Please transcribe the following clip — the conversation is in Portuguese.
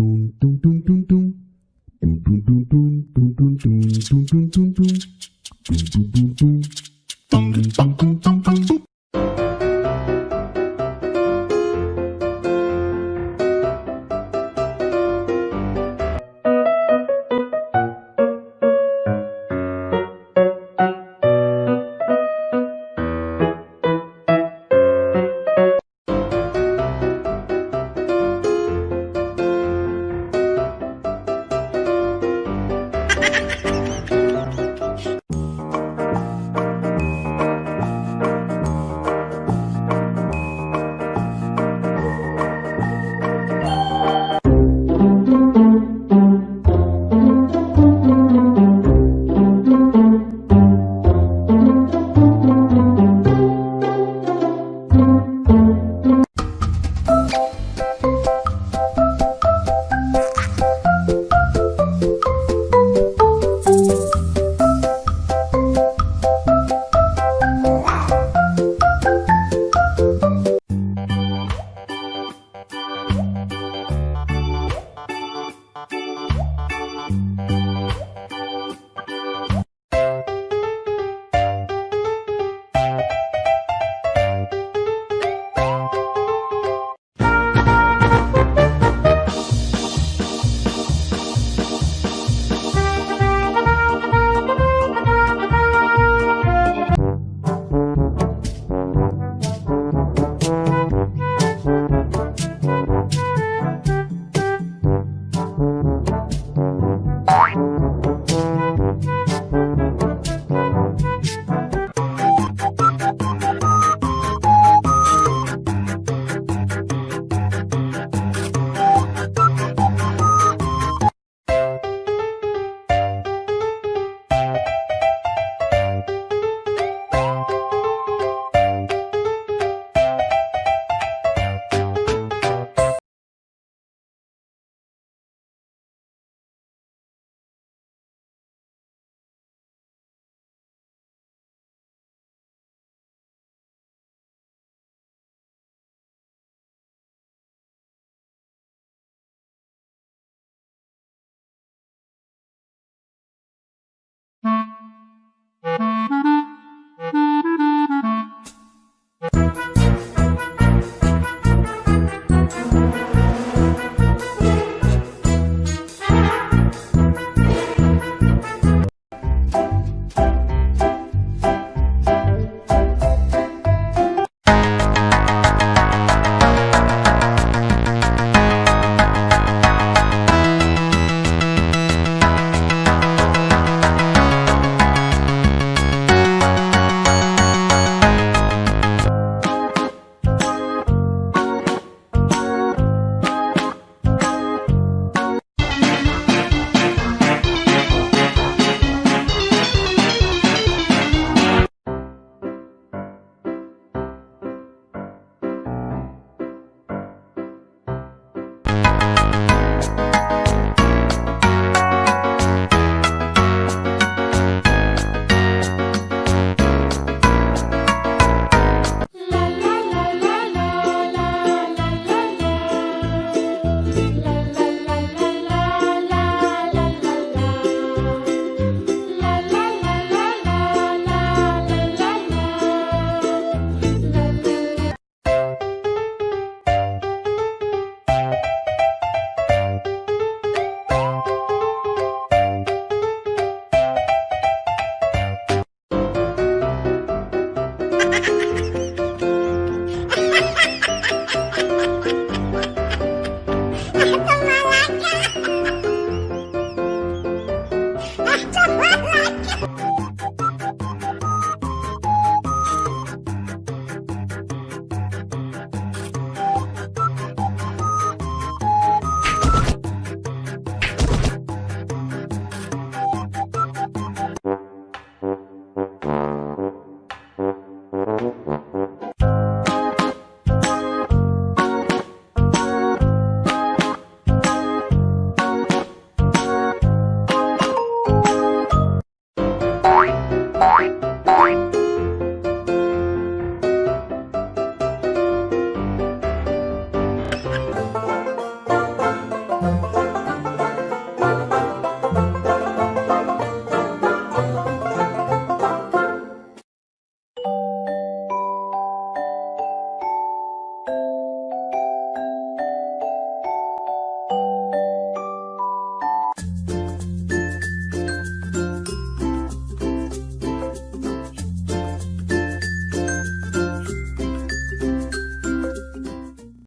Tum, tum, tum.